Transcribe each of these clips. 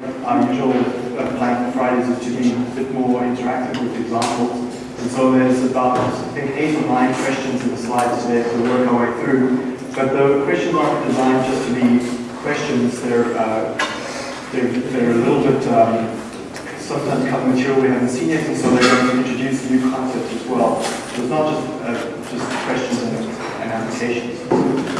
Our usual uh, plan for Fridays is to be a bit more interactive with examples. And so there's about, I think, eight or nine questions in the slides today to work our way through. But the questions aren't designed just to be questions. They're, uh, they're, they're a little bit, um, sometimes cut material we haven't seen yet, and so they're going to introduce new concepts as well. So it's not just, uh, just questions and, and applications.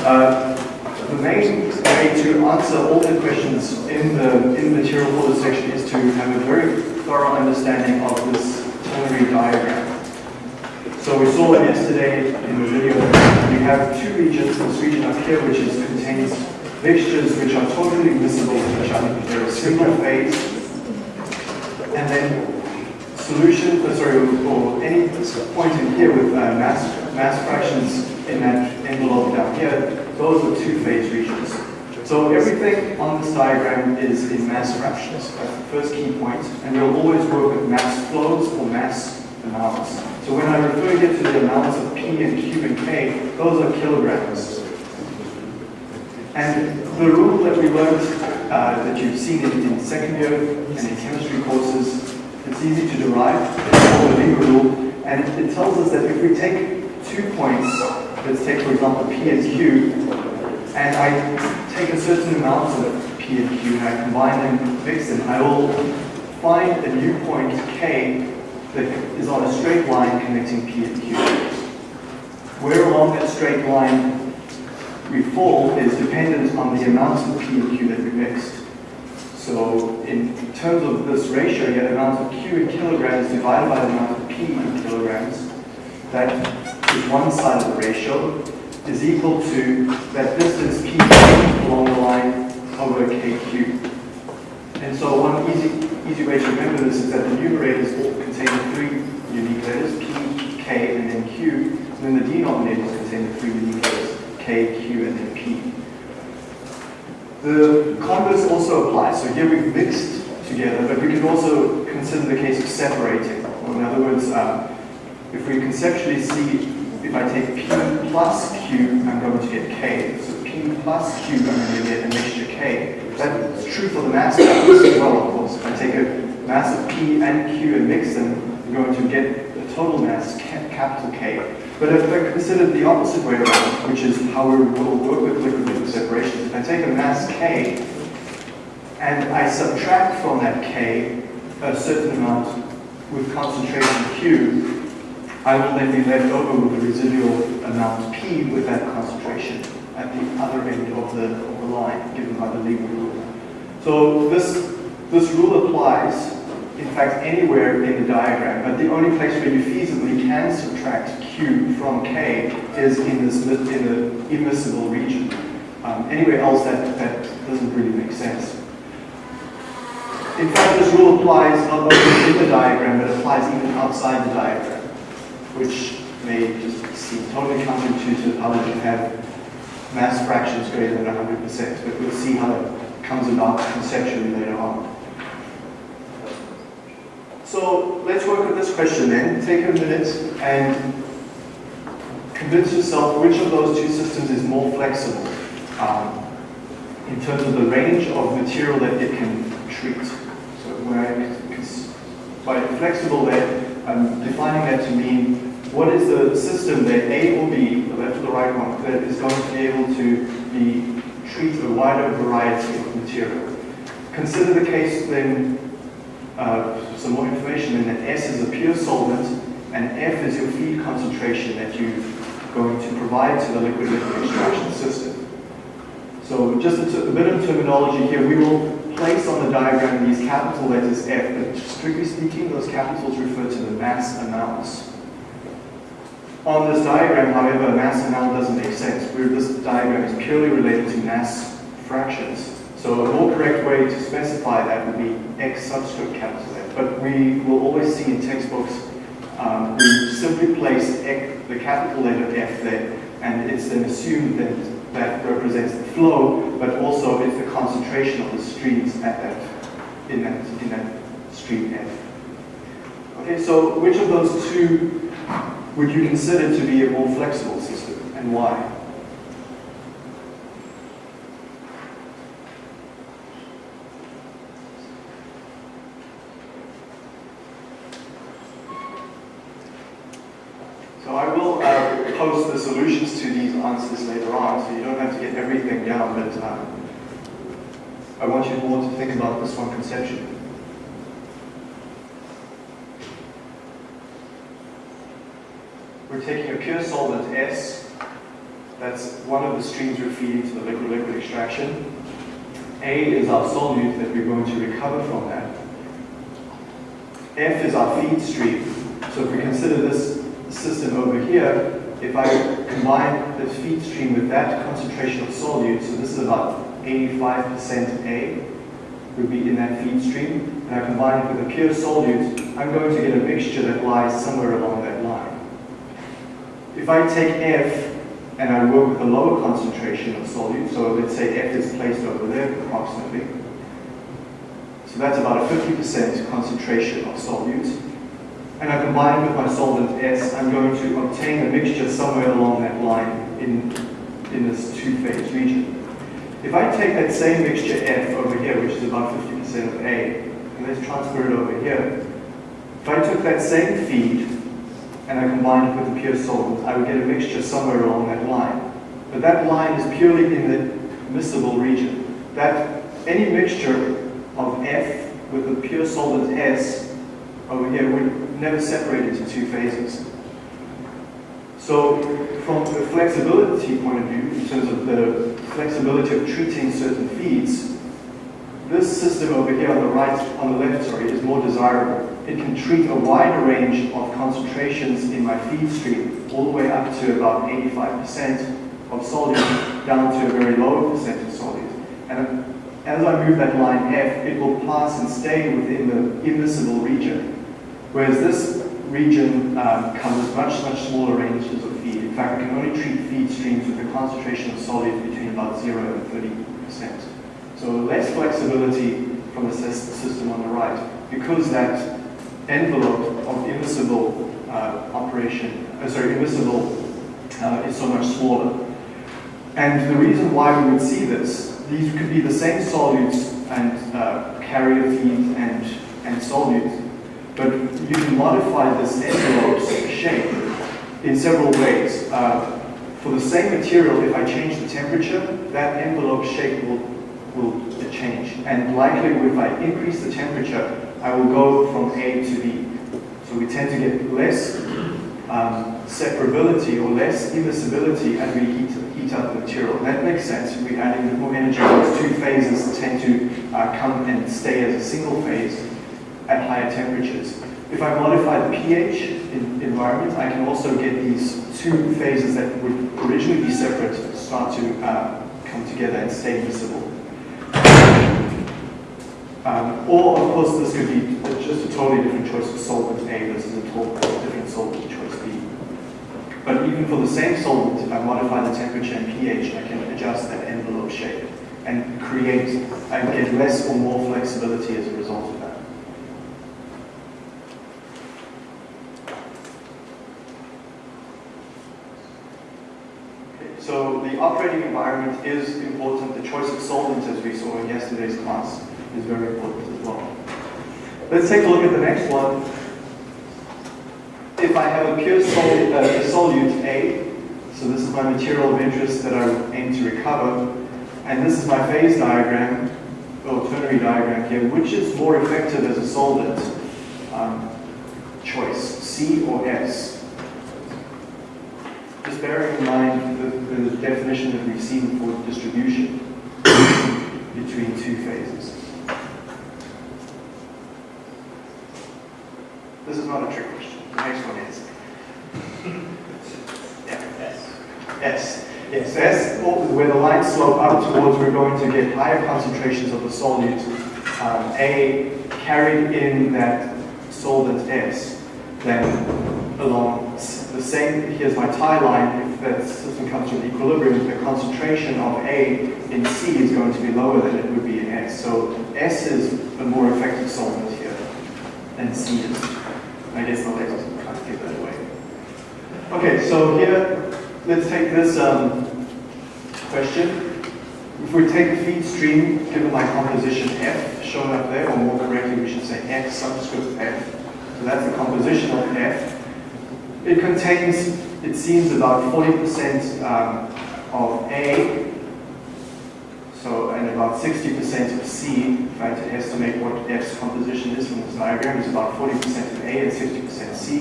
Uh, the main way to answer all the questions in the, in the material for this section is to have a very thorough understanding of this ternary diagram. So we saw it yesterday in the video. We have two regions. This region up here, which is, contains mixtures which are totally to each other. They're a single phase. And then solution, uh, sorry, or any point in here with uh, mass, mass fractions in that envelope down here, those are two-phase regions. So everything on this diagram is in mass fractions. That's the first key point. And we'll always work with mass flows or mass amounts. So when I refer here to the amounts of P and Q and K, those are kilograms. And the rule that we learned, uh, that you've seen in, in second year and in chemistry courses, it's easy to derive. It's called the Lingua rule. And it tells us that if we take two points, let's take for example P and Q, and I take a certain amount of P and Q and I combine them, mix them, I will find a new point K that is on a straight line connecting P and Q. Where along that straight line we fall is dependent on the amounts of P and Q that we mixed. So in terms of this ratio, the amount of Q in kilograms divided by the amount of P in kilograms. That is one side of the ratio is equal to that distance P along the line over KQ. And so one easy, easy way to remember this is that the numerators all contain three unique letters, P, K, and then Q. And then the denominators contain the three unique letters, K, Q, and then P. The converse also applies. So here we've mixed together, but we can also consider the case of separating. Or in other words, um, if we conceptually see, if I take P plus Q, I'm going to get K. So P plus Q, I'm going to get a mixture K. That's true for the mass values as well, of course. If I take a mass of P and Q and mix them, I'm going to get a total mass, capital K. But if I consider the opposite way around, which is how we will work with liquid liquid separation, if I take a mass K and I subtract from that K a certain amount with concentration Q, I will then be left over with a residual amount P with that concentration at the other end of the, of the line given by the Lingua rule. So this, this rule applies, in fact, anywhere in the diagram, but the only place where you feasibly can subtract Q from K is in this in the immiscible region. Um, anywhere else that, that doesn't really make sense. In fact, this rule applies not only in the diagram, but applies even outside the diagram, which may just seem totally counterintuitive how we can have mass fractions greater than 100%, but we'll see how it comes about conceptually later on. So let's work with this question then. Take a minute and convince yourself which of those two systems is more flexible um, in terms of the range of material that it can treat. So by flexible there, I'm defining that to mean what is the system that A or B, the left or the right one, that is going to be able to be treat a wider variety of material. Consider the case then, uh, some more information, then that S is a pure solvent and F is your feed concentration that you're going to provide to the liquid liquid extraction system. So just a, a bit of terminology here, we will place on the diagram these capital letters F, but strictly speaking, those capitals refer to the mass amounts. On this diagram, however, mass amount doesn't make sense. Where this diagram is purely related to mass fractions. So a more correct way to specify that would be X subscript capital F. But we will always see in textbooks, um, we simply place the capital letter F there, and it's then assumed that that represents the flow, but also it's the concentration of the streams at that, in that, in that stream F. Okay, so which of those two would you consider to be a more flexible system, and why? post the solutions to these answers later on, so you don't have to get everything down, but um, Want you more to think about this one conceptually. We're taking a pure solvent S, that's one of the streams we're feeding to the liquid-liquid extraction. A is our solute that we're going to recover from that. F is our feed stream. So if we consider this system over here, if I combine the feed stream with that concentration of solute, so this is about 85% A, would be in that feed stream, and I combine it with a pure solute, I'm going to get a mixture that lies somewhere along that line. If I take F and I work with a lower concentration of solute, so let's say F is placed over there approximately, so that's about a 50% concentration of solute, and I combine it with my solvent S, I'm going to obtain a mixture somewhere along that line in, in this two-phase region. If I take that same mixture F over here, which is about 50% of A, and let's transfer it over here, if I took that same feed and I combined it with the pure solvent, I would get a mixture somewhere along that line. But that line is purely in the miscible region. That any mixture of F with the pure solvent S over here would never separate into two phases. So from a flexibility point of view, in terms of the flexibility of treating certain feeds, this system over here on the right, on the left, sorry, is more desirable. It can treat a wider range of concentrations in my feed stream, all the way up to about 85% of solute, down to a very low percent of solute. And uh, as I move that line F, it will pass and stay within the immiscible region. Whereas this region um, covers much, much smaller ranges of feed. In fact, we can only treat feed streams with a concentration of solute between about 0 and 30%. So less flexibility from the system on the right because that envelope of immiscible uh, operation, uh, sorry, immiscible uh, is so much smaller. And the reason why we would see this, these could be the same solutes and uh, carrier feed and, and solutes, but you can modify this envelope's shape in several ways. Uh, for the same material, if I change the temperature, that envelope shape will, will change. And likely, if I increase the temperature, I will go from A to B. So we tend to get less um, separability or less immiscibility as we heat, heat up the material. That makes sense. We're adding more energy. Those two phases tend to uh, come and stay as a single phase at higher temperatures. If I modify the pH in environment, I can also get these two phases that would originally be separate start to uh, come together and stay miscible. Um, or, of course, this could be just a totally different choice of solvent A versus a totally different solvent choice B. But even for the same solvent, if I modify the temperature and pH, I can adjust that envelope shape and create, and get less or more flexibility as a result of that. So the operating environment is important. The choice of solvents, as we saw in yesterday's class, is very important as well. Let's take a look at the next one. If I have a pure solute, uh, solute A, so this is my material of interest that I aim to recover, and this is my phase diagram, or ternary diagram here, which is more effective as a solvent? Um, choice, C or S? Just bearing in mind the, the definition that we've seen for distribution between two phases. This is not a trick question. The next one is. yeah. S. S. Yes, S, where the lines slope up towards, we're going to get higher concentrations of the solute um, A carried in that solvent S than along the same, here's my tie line, if that system comes to an equilibrium, the concentration of A in C is going to be lower than it would be in S. So S is a more effective solvent here than C is. I guess the lasers will try to give that away. Okay, so here, let's take this um, question. If we take a feed stream, given my composition F, shown up there, or more correctly, we should say F subscript F. So that's the composition of F. It contains it seems about 40% um, of A, so and about 60% of C, if I had to estimate what F's composition is from this diagram, is about 40% of A and 60% C.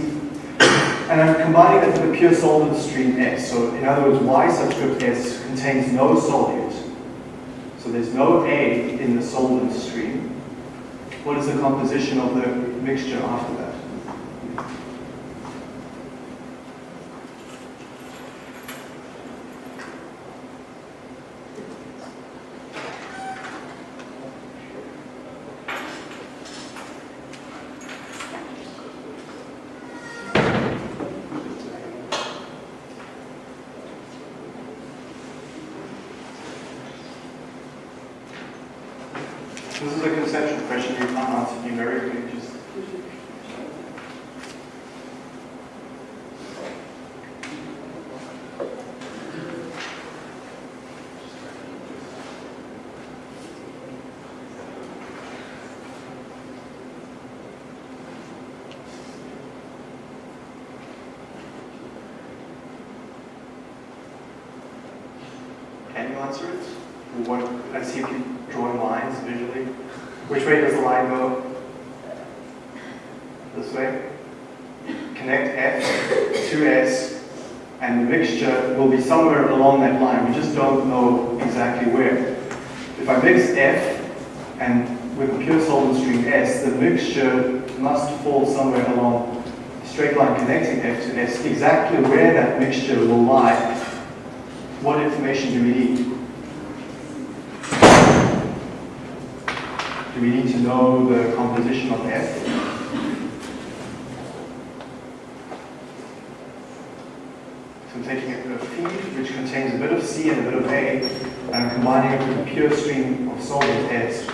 And I'm combining that with a pure solvent stream S. So in other words, Y subscript S contains no solute. So there's no A in the solvent stream. What is the composition of the mixture after that? This is a conceptual question you can't answer numerically. Just Answer it? What, let's see if you draw lines visually. Which way does the line go? This way. Connect F to S, and the mixture will be somewhere along that line. We just don't know exactly where. If I mix F and with a pure solvent stream S, the mixture must fall somewhere along straight line connecting F to S. Exactly where that mixture will lie, what information do we need? Do we need to know the composition of F? So I'm taking a feed which contains a bit of C and a bit of A, and I'm combining it with a pure stream of solvent S.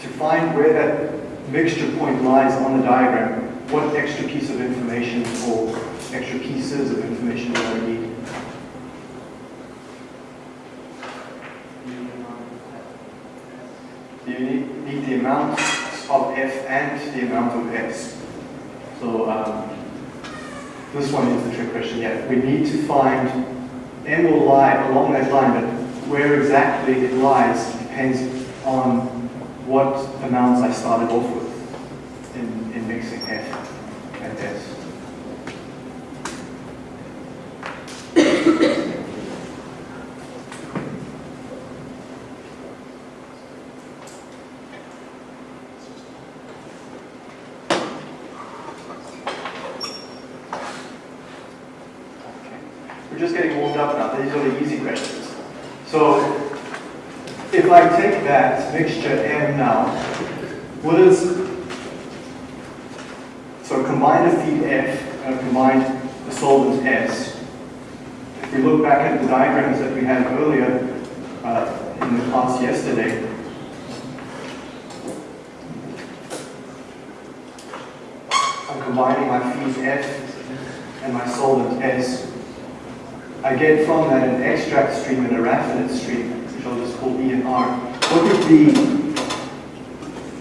To find where that mixture point lies on the diagram, what extra piece of information or extra pieces of information do I need? you need, need the amount of F and the amount of S. So um, this one is the trick question. Yeah, we need to find M will lie along that line, but where exactly it lies depends on what amounts I started off with in, in mixing F and S. just getting warmed up now. These are the easy questions. So if I take that mixture M now, what is, so combine the feed F and combine the solvent S. If we look back at the diagrams that we had earlier uh, in the class yesterday, I'm combining my feed F and my solvent S. I get from that an extract stream and a raffinate stream, which I'll just call E and R. What would be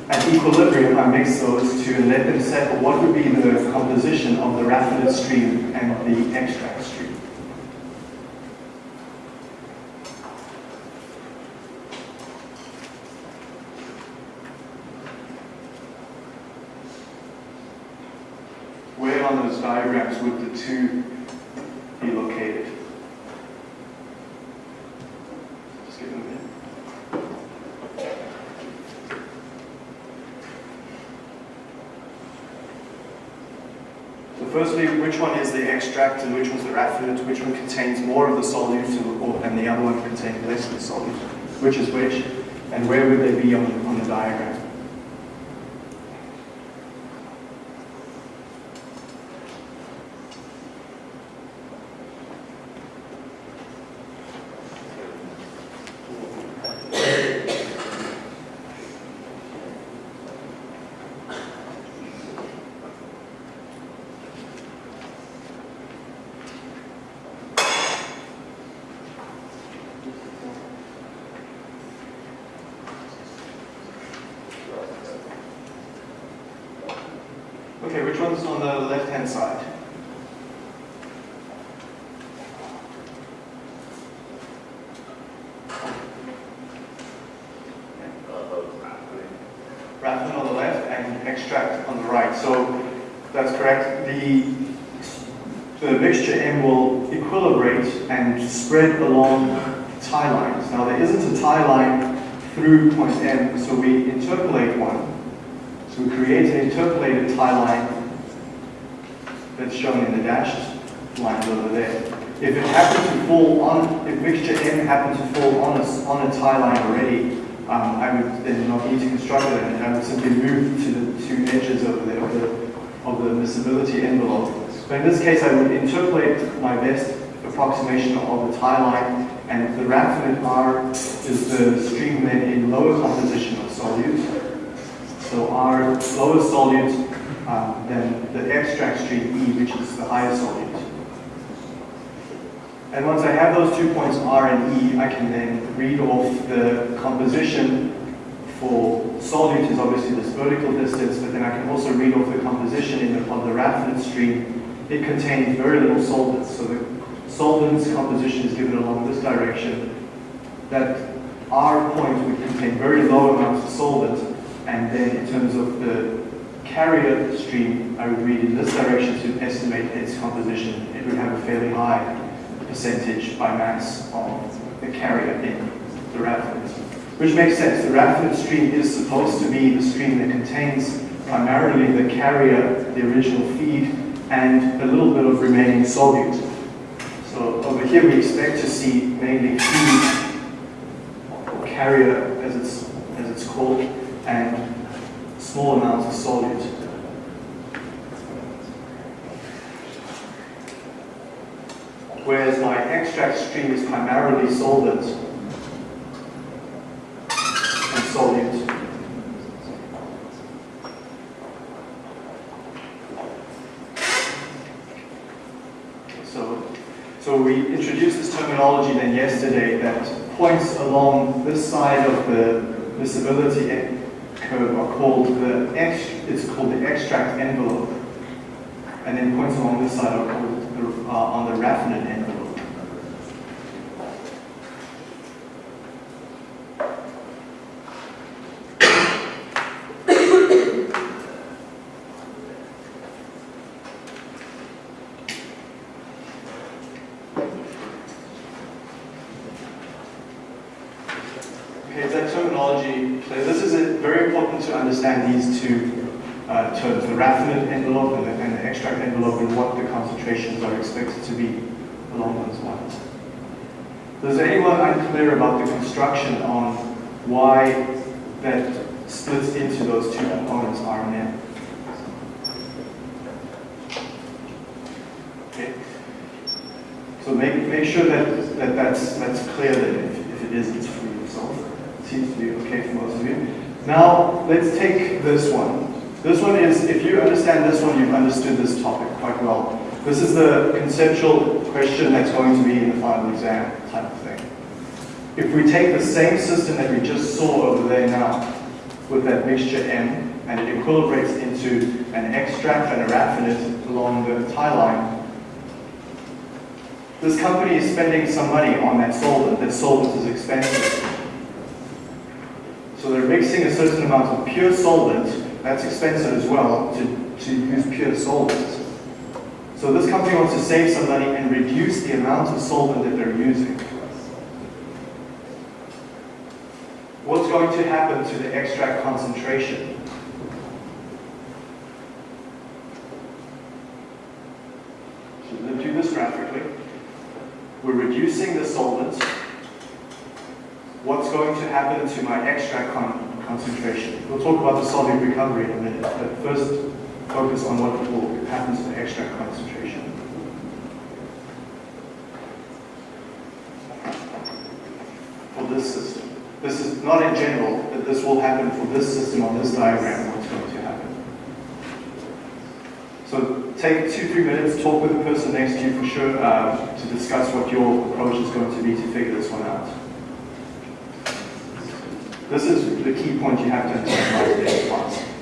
at equilibrium, I mix those two and let them settle, what would be the composition of the raffinate stream and the extract stream? Where on those diagrams would the two be located? Just give them a minute. So firstly, which one is the extract and which one's the raffinate? Which one contains more of the solute and- and the other one contains less of the solute? Which is which? And where would they be on, on the diagram? on the left-hand side. Raffinate on the left and extract on the right. So that's correct. The, the mixture M will equilibrate and spread along tie lines. Now there isn't a tie line through point M, so we interpolate one. So we create an interpolated tie line that's shown in the dashed lines over there. If it happened to fall on, if mixture M happened to fall on a, on a tie line already, um, I would then not need to construct it and I would simply move to the two edges over there of the, of the miscibility envelope. But in this case, I would interpolate my best approximation of the tie line and the raffinate R is the stream then in lower composition of solute. So R lower solute um, than the extract stream E, which is the higher solute. And once I have those two points R and E, I can then read off the composition for solute is obviously this vertical distance, but then I can also read off the composition in the, of the raffinate stream. It contains very little solvents, so the solvent's composition is given along this direction. That R point would contain very low amounts of solvent, and then in terms of the carrier stream, I would read in this direction to estimate its composition. It would have a fairly high percentage by mass of the carrier in the raffinate. Which makes sense. The raffinate stream is supposed to be the stream that contains primarily the carrier, the original feed, and a little bit of remaining solute. So over here we expect to see mainly feed, or carrier as it's, as it's called, and small amounts of solute. whereas my extract stream is primarily solvent and solute. So, so we introduced this terminology then yesterday that points along this side of the miscibility are called the it's called the extract envelope, and then points along this side are called uh, on the raffinate envelope. Okay, that terminology? This is very important to understand these two uh, terms, the raffinate envelope and the, and the, extract envelope and what the concentrations are expected to be along those lines. Is anyone unclear about the construction on why that splits into those two components, R and M? Okay. So make, make sure that, that that's, that's clear that if, if it isn't seems to be okay for most of you. Now, let's take this one. This one is, if you understand this one, you've understood this topic quite well. This is the conceptual question that's going to be in the final exam type of thing. If we take the same system that we just saw over there now, with that mixture M, and it equilibrates into an extract and a raffinate along the tie line, this company is spending some money on that solvent. That solvent is expensive. So they're mixing a certain amount of pure solvent that's expensive as well to, to use pure solvent. So this company wants to save some money and reduce the amount of solvent that they're using. What's going to happen to the extract concentration? So let's do this graphically. We're reducing the solvent. Going to happen to my extract con concentration. We'll talk about the solute recovery in a minute, but first focus on what will happen to the extract concentration. For this system. This is not in general, but this will happen for this system on this diagram, what's going to happen. So take two, three minutes, talk with the person next to you for sure uh, to discuss what your approach is going to be to figure this one out. This is the key point you have to understand today's class.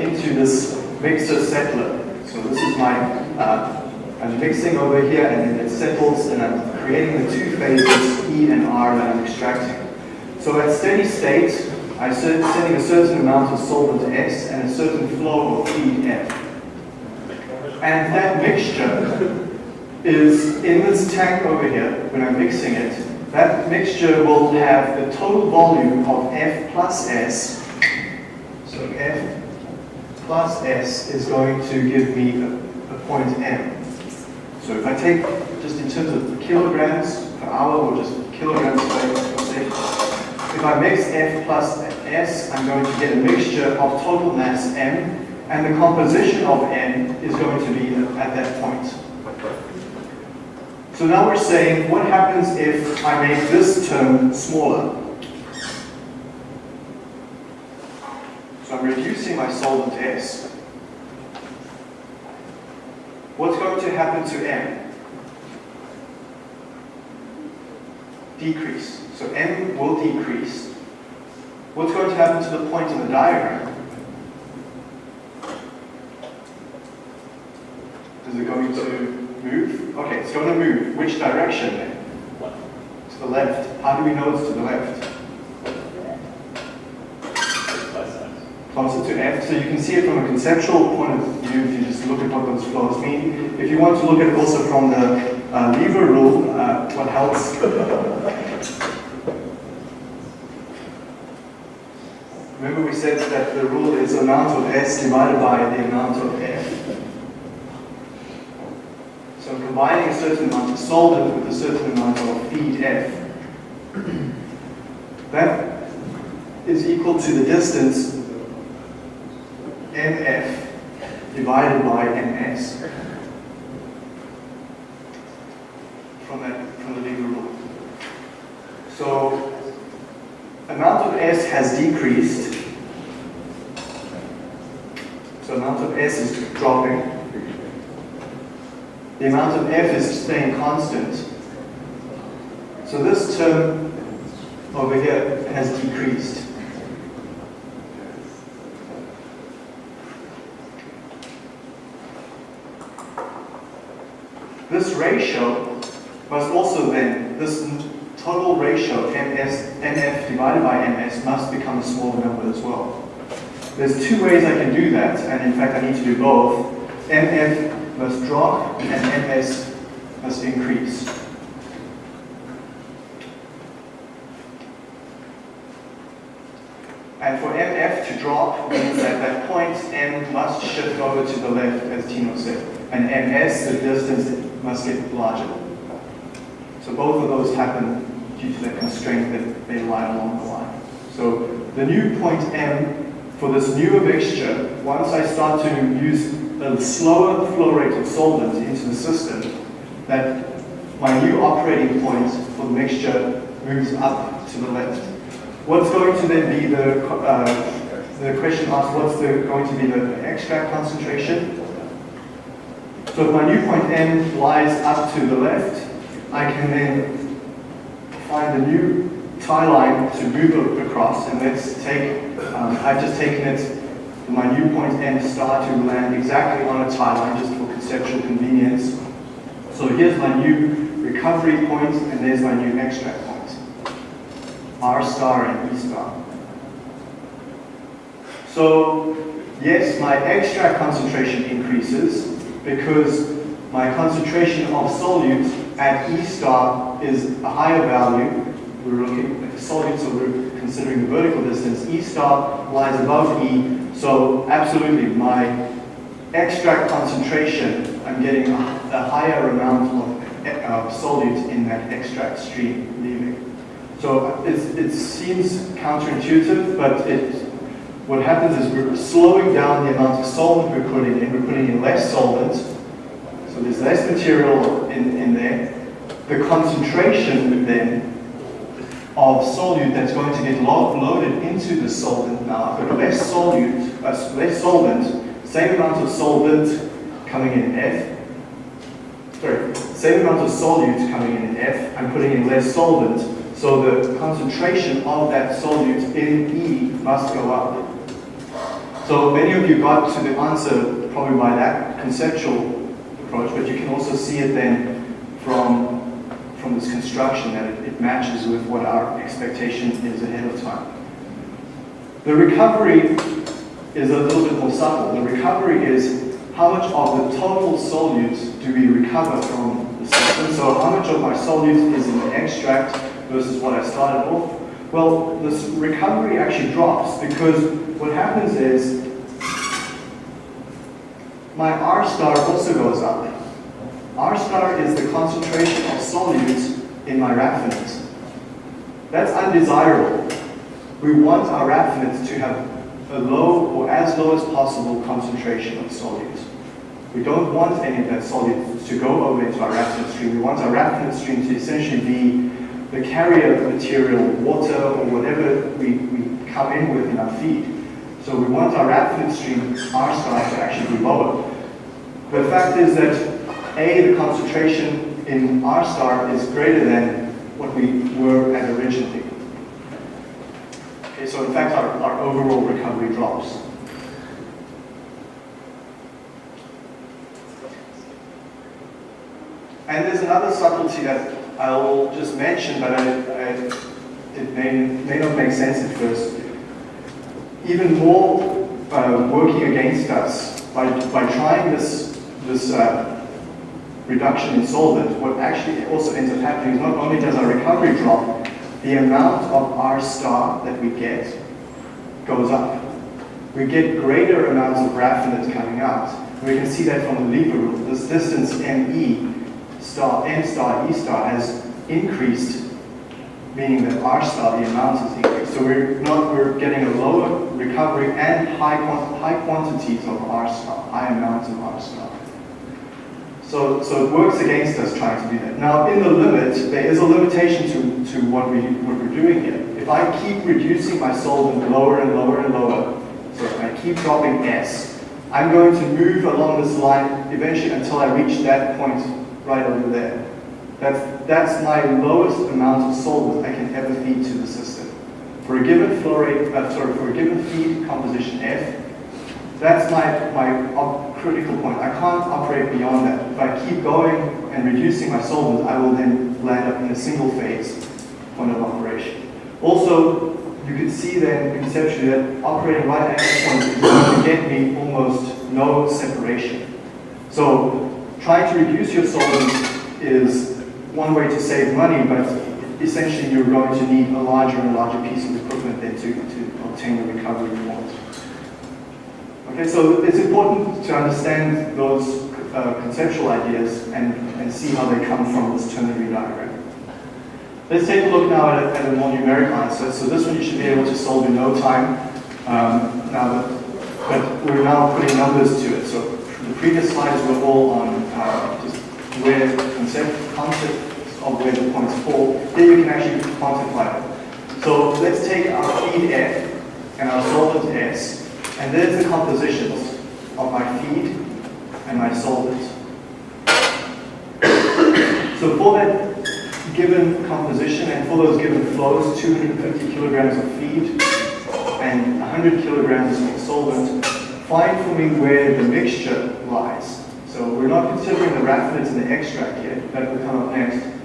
Into this mixer settler. So this is my, uh, I'm mixing over here and then it settles and I'm creating the two phases E and R that I'm extracting. So at steady state, I'm sending a certain amount of solvent S and a certain flow of feed F. And that mixture is in this tank over here, when I'm mixing it, that mixture will have the total volume of F plus S. So F plus S is going to give me a, a point M. So if I take, just in terms of kilograms per hour, or just kilograms per second, if I mix F plus S, I'm going to get a mixture of total mass M, and the composition of N is going to be at that point. So now we're saying, what happens if I make this term smaller? So I'm reducing my solvent S. What's going to happen to M? Decrease. So M will decrease. What's going to happen to the point in the diagram? Is it going to move? Okay, it's going to move. Which direction then? To the left. How do we know it's to the left? Closer to F. So you can see it from a conceptual point of view if you just look at what those flows mean. If you want to look at it also from the uh, lever rule, uh, what helps Remember we said that the rule is amount of S divided by the amount of F. So combining a certain amount of solvent with a certain amount of feed F. That is equal to the distance MF divided by MS from that from the lever rule. So amount of S has decreased. So amount of S is dropping. The amount of F is staying constant. So this term over here has decreased. This ratio must also then, this total ratio, MS, MF divided by MS, must become a smaller number as well. There's two ways I can do that, and in fact I need to do both. MF must drop and MS must increase. And for MF to drop means that that point M must shift over to the left, as Tino said. And MS, the distance, must get larger. So both of those happen due to the constraint that they lie along the line. So the new point M for this newer mixture, once I start to use a slower flow rate of solvent into the system, that my new operating point for the mixture moves up to the left. What's going to then be the, uh, the question asked, what's the, going to be the extract concentration? So if my new point M lies up to the left, I can then find a new tie line to move across, and let's take, um, I've just taken it, my new point M star to land exactly on a tie line, just for conceptual convenience. So here's my new recovery point, and there's my new extract point. R star and E star. So yes, my extract concentration increases because my concentration of solute at E star is a higher value. We're looking at the solute, so we're considering the vertical distance. E star lies above E, so absolutely my extract concentration, I'm getting a, a higher amount of uh, solute in that extract stream leaving. So it seems counterintuitive, but it, what happens is we're slowing down the amount of solvent we're putting in. We're putting in less solvent, so there's less material in, in there. The concentration then of solute that's going to get loaded into the solvent now, I've less solute, uh, less solvent, same amount of solvent coming in F, sorry, same amount of solute coming in F, I'm putting in less solvent, so the concentration of that solute in E must go up. So many of you got to the answer probably by that conceptual approach, but you can also see it then from, from this construction that it, it matches with what our expectation is ahead of time. The recovery is a little bit more subtle. The recovery is how much of the total solute do we recover from the system. So how much of my solute is in the extract versus what I started off. Well, this recovery actually drops because what happens is my R star also goes up. R star is the concentration of solutes in my raffinate. That's undesirable. We want our raffinate to have a low or as low as possible concentration of solutes. We don't want any of that solute to go over into our raffinate stream. We want our raffinate stream to essentially be the carrier material, water or whatever we, we come in with in our feed. So we want our raffinate stream, R star, to actually be lower. The fact is that A, the concentration in R star is greater than what we were at originally. Okay, so in fact our, our overall recovery drops. And there's another subtlety that I'll just mention, but I, I, it may, may not make sense at first. Even more uh, working against us by, by trying this, this uh, reduction in solvent, what actually also ends up happening is not only does our recovery drop, the amount of R star that we get goes up. We get greater amounts of raffinate coming out. We can see that from the lever rule. This distance ME star, M star, E star has increased, meaning that R star, the amount is. So we're not we're getting a lower recovery and high high quantities of R star, high amounts of R star. So, so it works against us trying to do that. Now, in the limit, there is a limitation to, to what, we, what we're doing here. If I keep reducing my solvent lower and lower and lower, so if I keep dropping S, I'm going to move along this line eventually until I reach that point right over there. That's, that's my lowest amount of solvent I can ever feed to the system. For a given flow rate, uh, sorry, for a given feed composition F, that's my, my critical point. I can't operate beyond that. If I keep going and reducing my solvent, I will then land up in a single phase point of operation. Also, you can see then conceptually that operating right at this point is going to get me almost no separation. So trying to reduce your solvent is one way to save money, but essentially you're going to need a larger and larger piece of equipment then to, to obtain the recovery you want. Okay, so it's important to understand those uh, conceptual ideas and, and see how they come from this ternary diagram. Let's take a look now at a, at a more numeric answer. So this one you should be able to solve in no time. Um, now, that, but we're now putting numbers to it. So the previous slides were all on uh, just where concept, concept of where the points fall. Here you can actually quantify them. So let's take our feed F and our solvent S and there's the compositions of my feed and my solvent. so for that given composition and for those given flows, 250 kilograms of feed and 100 kilograms of solvent, find for me where the mixture lies. So we're not considering the raffinates and the extract yet, that will come up next.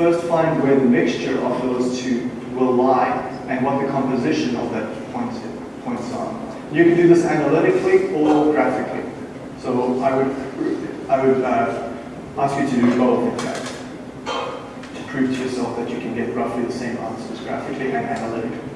First find where the mixture of those two will lie and what the composition of that points, points are. You can do this analytically or graphically. So I would, I would uh, ask you to do both, in fact, to prove to yourself that you can get roughly the same answers graphically and analytically.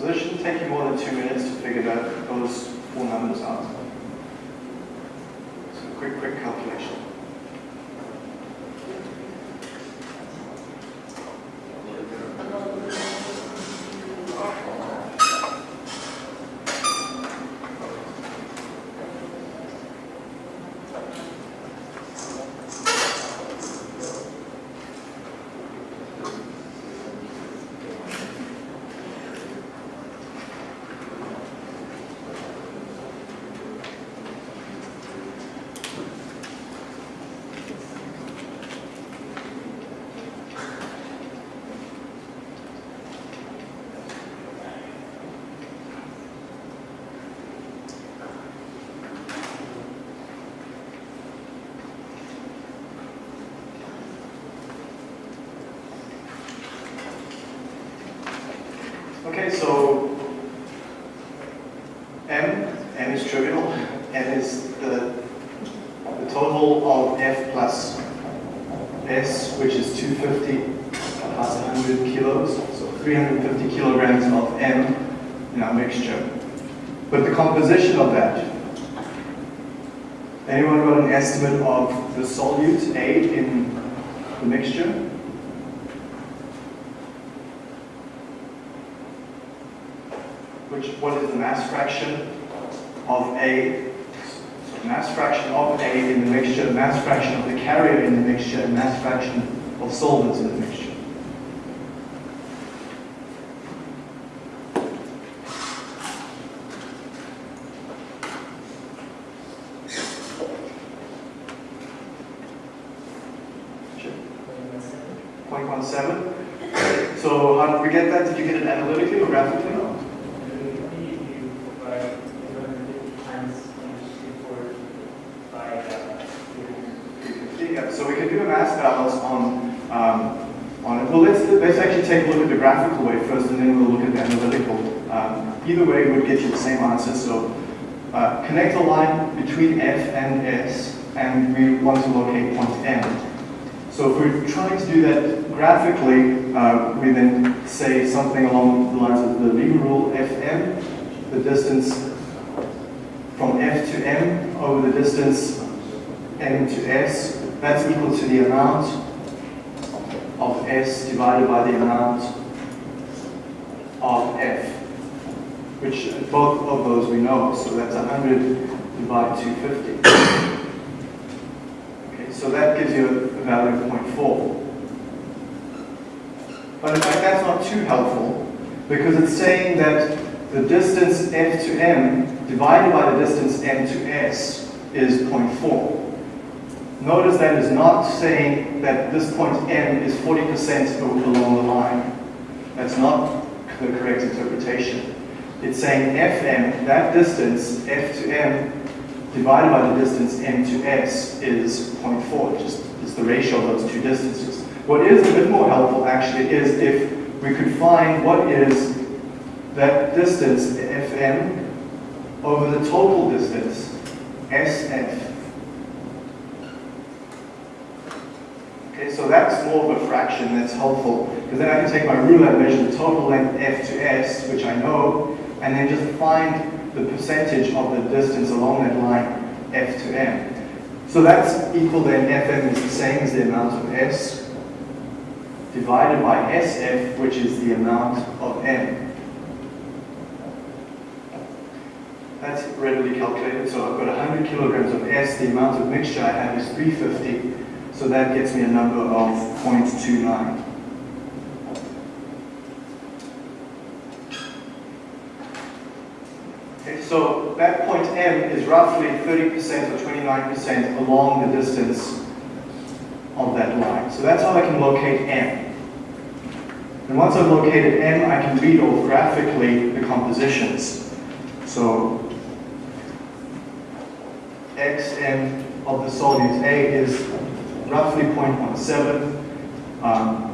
So this shouldn't take you more than two minutes to figure that, those four numbers out. So quick, quick calculation. So M, M is trivial, M is the, the total of F plus S, which is 250 plus 100 kilos, so 350 kilograms of M in our mixture. But the composition of that, anyone got an estimate of the solute A in the mixture? Which what is the mass fraction of A, so mass fraction of A in the mixture, mass fraction of the carrier in the mixture, and mass fraction of solvents in the mixture. 0.17. So how did we get that? Did you get it analytically or graphically? Yeah, so we can do a mass balance on um, on it. Well, let's let's actually take a look at the graphical way first, and then we'll look at the analytical. Um, either way would So uh, connect a line between F and S, and we want to locate point M. So if we're trying to do that graphically, uh, we then say something along the lines of the Lever rule Fm, the distance from F to M over the distance M to S, that's equal to the amount of S divided by the amount of F, which both of those we know, so that's 100 divided 250. Okay, So that gives you a value of 0.4. But in fact, that's not too helpful because it's saying that the distance f to m divided by the distance m to s is 0.4. Notice that is not saying that this point m is 40% along the line. That's not the correct interpretation. It's saying fm, that distance, f to m, divided by the distance m to s is 0.4, just is the ratio of those two distances. What is a bit more helpful actually is if we could find what is that distance fm over the total distance sf. Okay, so that's more of a fraction that's helpful because then I can take my ruler and measure the total length f to s, which I know, and then just find the percentage of the distance along that line, f to m. So that's equal then, fm is the same as the amount of s divided by sf, which is the amount of m. That's readily calculated. So I've got 100 kilograms of S. The amount of mixture I have is 350. So that gets me a number of 0.29. So that point M is roughly 30% or 29% along the distance of that line. So that's how I can locate M. And once I've located M, I can read off graphically the compositions. So xm of the solute A is roughly 0.17. Um,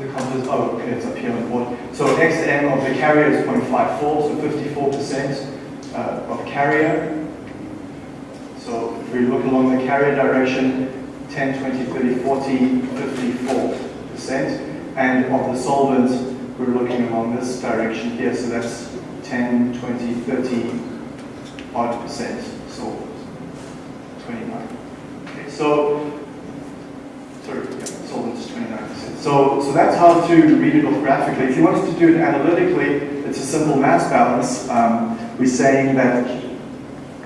the composite, oh, okay, it's up here on the board. So xm of the carrier is 0.54, so 54% uh, of carrier. So if we look along the carrier direction, 10, 20, 30, 40, 54%. And of the solvent, we're looking along this direction here, so that's 10, 20, 30 odd percent solvent, 29. Okay, so so, so that's how to read it graphically. If you wanted to do it analytically, it's a simple mass balance. Um, we're saying that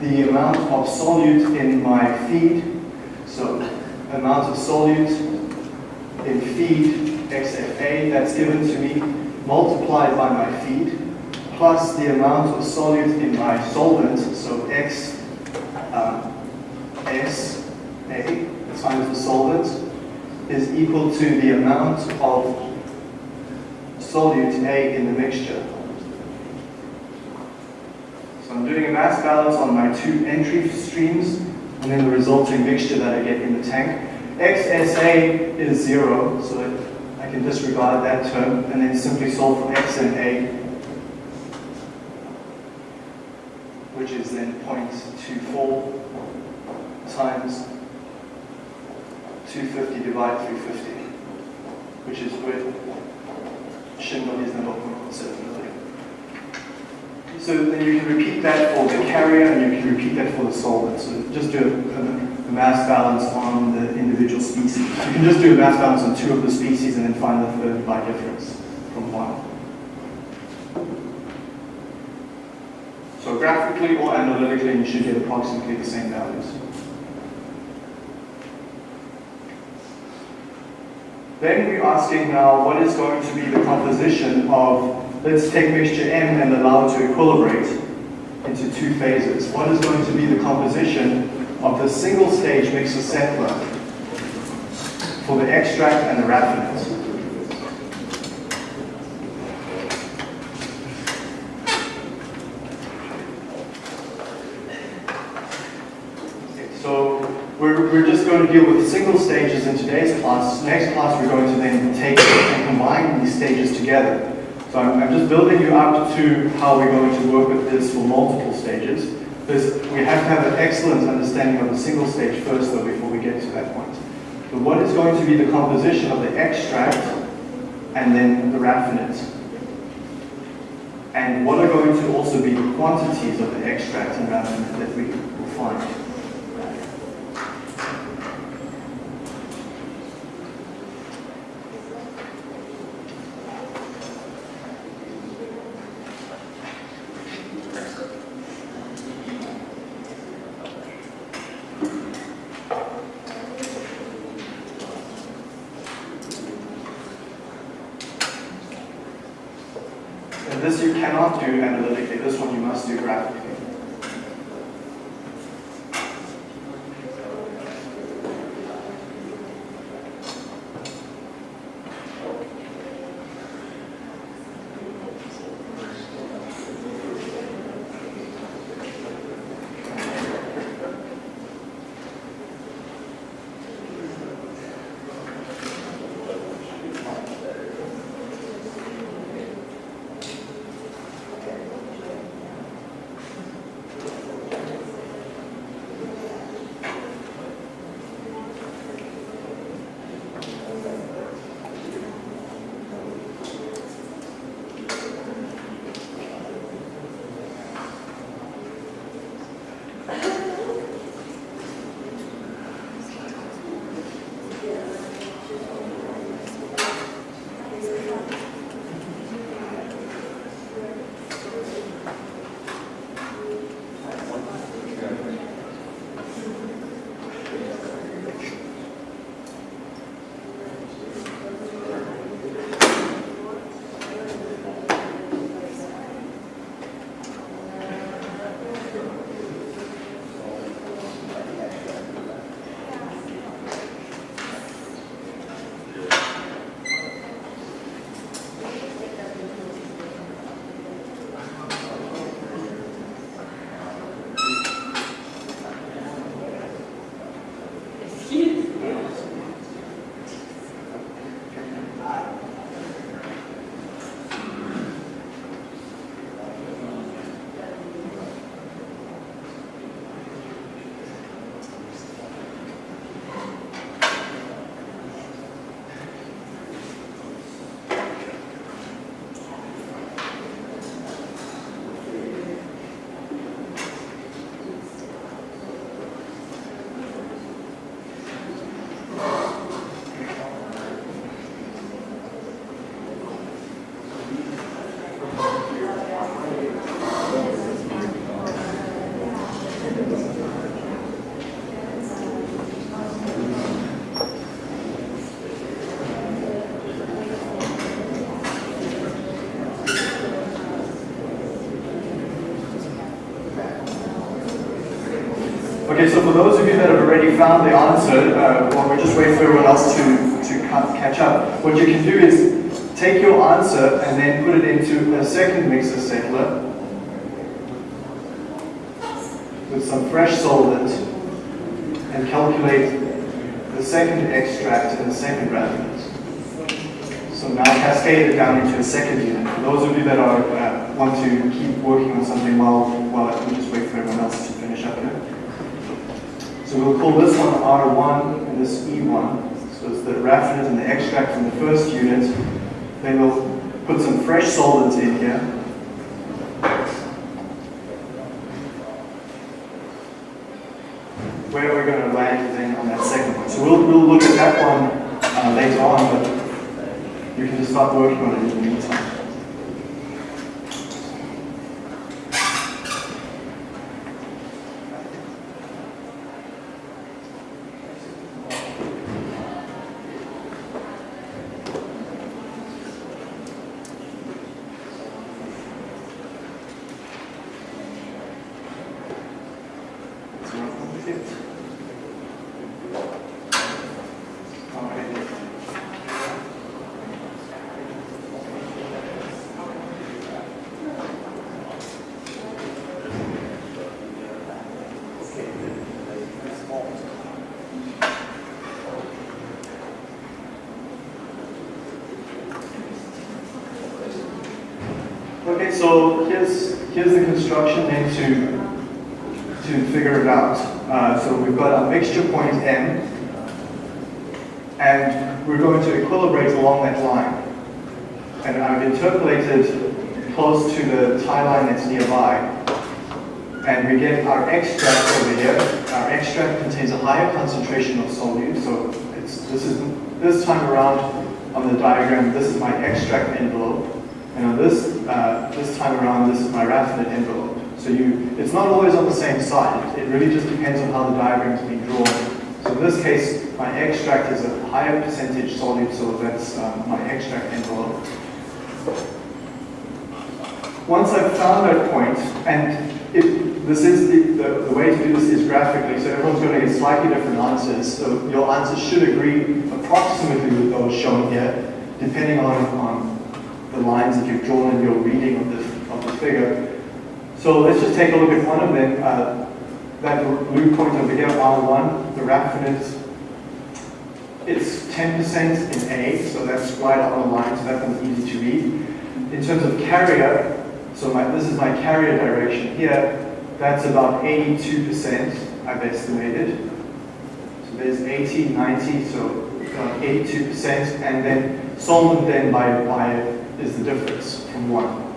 the amount of solute in my feed, so amount of solute in feed XFA that's given to me multiplied by my feed plus the amount of solute in my solvent, so X um, S A times the solvent is equal to the amount of solute A in the mixture. So I'm doing a mass balance on my two entry streams and then the resulting mixture that I get in the tank. XSA is zero, so I can disregard that term and then simply solve for X and A, which is then 0.24 times 250 divided 350, which is with Schindler is number 0.7 million. So then you can repeat that for the carrier and you can repeat that for the solvent. So just do a, a, mass balance on the individual species. You can just do a mass balance on two of the species and then find the third by difference from one. So graphically or analytically, you should get approximately the same values. Then we're asking now what is going to be the composition of, let's take mixture M and allow it to equilibrate into two phases. What is going to be the composition of the single stage mixer settler for the extract and the raffinate. So we're, we're just going to deal with the single class. Next class we're going to then take and combine these stages together. So I'm, I'm just building you up to how we're going to work with this for multiple stages. Because we have to have an excellent understanding of the single stage first though before we get to that point. So what is going to be the composition of the extract and then the raffinate? And what are going to also be the quantities of the extract and raffinate that we will find? And this you cannot do analytically, this one you must do graphically. For those of you that have already found the answer, uh, while we just wait for everyone else to, to catch up, what you can do is take your answer and then put it into a second mixer settler with some fresh solvent and calculate the second extract and the second raffinate. So now cascade it down into a second unit. For those of you that are uh, want to keep working on something while while we just wait for everyone else to finish up here. So we'll call this one R1 and this E1. So it's the raffinate and the extract from the first unit. Then we'll put some fresh solvent in here. Where are we're going to land then on that second one. So we'll, we'll look at that one uh, later on, but you can just start working on it in the meantime. So, okay. Okay, so here's the construction then to to figure it out. Uh, so we've got a mixture point M, and we're going to equilibrate along that line. And I've interpolated close to the tie line that's nearby, and we get our extract over here. Our extract contains a higher concentration of solute, so this is this time around on the diagram, this is my extract envelope. And on this, uh, this time around, this is my raffinate envelope. So you, it's not always on the same side. It really just depends on how the diagram is being drawn. So in this case, my extract is a higher percentage solute, so that's um, my extract envelope. Once I've found that point, and if this is the, the, the, way to do this is graphically, so everyone's going to get slightly different answers. So your answers should agree approximately with those shown here, depending on, on the lines that you've drawn in your reading of the, of the figure. So let's just take a look at one of them. Uh, that blue point over here, R1, the raffinate, it's 10% in A, so that's right on the line, so that one's easy to read. In terms of carrier, so my, this is my carrier direction here, that's about 82% I've estimated. So there's 80, 90, so about 82%, and then solvent then by, by is the difference from 1.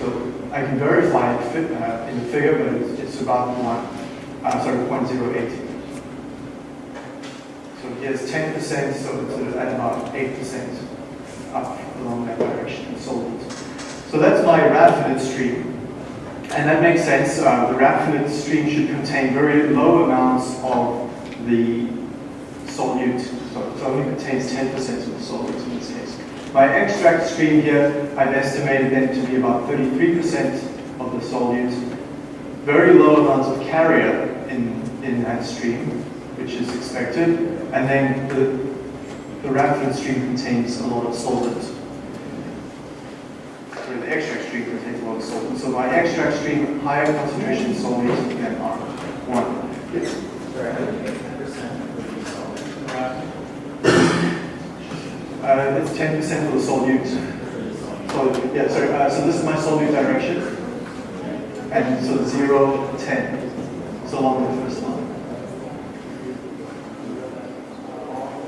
So I can verify it fit, uh, in the figure, but it's, it's about 1, uh, sorry, 0.08. So here's 10%, so it's at about 8% up along that direction in solvent. So that's my raffinate stream. And that makes sense. Uh, the raffinate stream should contain very low amounts of the solute. So it only contains 10% of the solute. My extract stream here, I've estimated them to be about 33% of the solute. Very low amounts of carrier in, in that stream, which is expected. And then the, the raffinate stream contains a lot of solvent. Sorry, the extract stream contains a lot of solvent. So my extract stream, higher concentration solvent than R1. Yes. Uh, it's 10% for the solute. So, yeah, sorry, uh, so this is my solute direction. And so 0, 10. So along the first line.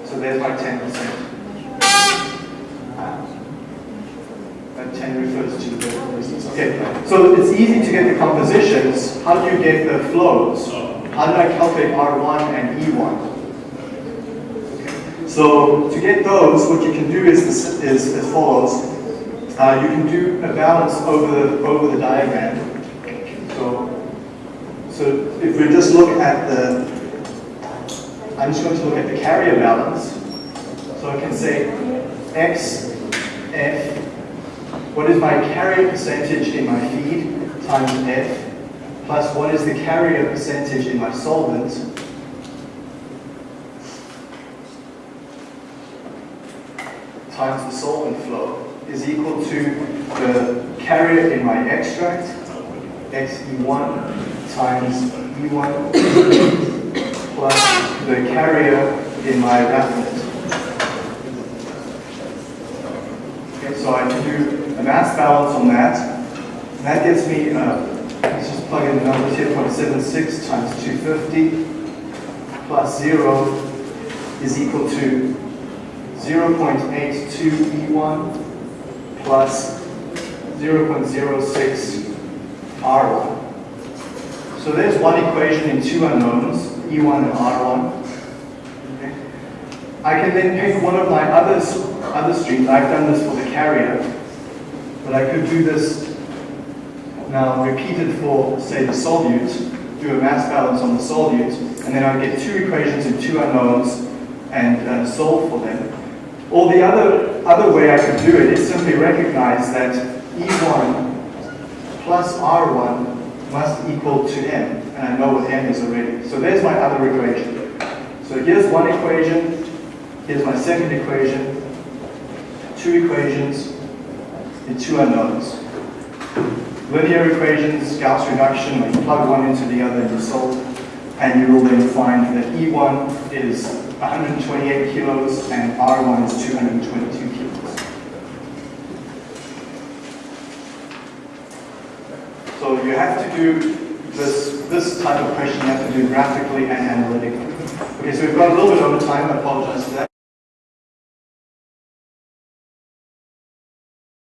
So there's my 10%. That 10 refers to the vertical distance. Okay, so it's easy to get the compositions. How do you get the flows? How do I calculate R1 and E1? So to get those, what you can do is, is as follows. Uh, you can do a balance over the, over the diagram. So, so if we just look at the, I'm just going to look at the carrier balance. So I can say X, F, what is my carrier percentage in my feed times F, plus what is the carrier percentage in my solvent times the solvent flow is equal to the carrier in my extract, XE1 times E1 plus the carrier in my raffinate. Okay, so I can do a mass balance on that. And that gets me, uh, let's just plug in the numbers here, 0.76 times 250 plus 0 is equal to 0.82 E1 plus 0.06 R1. So there's one equation in two unknowns, E1 and R1. Okay. I can then pick one of my other, other streams. I've done this for the carrier, but I could do this now repeated for, say, the solute, do a mass balance on the solute, and then I get two equations in two unknowns and uh, solve for them. Or the other, other way I could do it is simply recognize that E1 plus R1 must equal to M, and I know what M is already. So there's my other equation. So here's one equation, here's my second equation, two equations, and two unknowns. Linear equations, Gauss reduction, when you plug one into the other and you solve, and you will then find that E1 is 128 kilos and R1 is 222 kilos. So you have to do this, this type of question, you have to do graphically and analytically. Okay, so we've got a little bit over time, I apologize for that.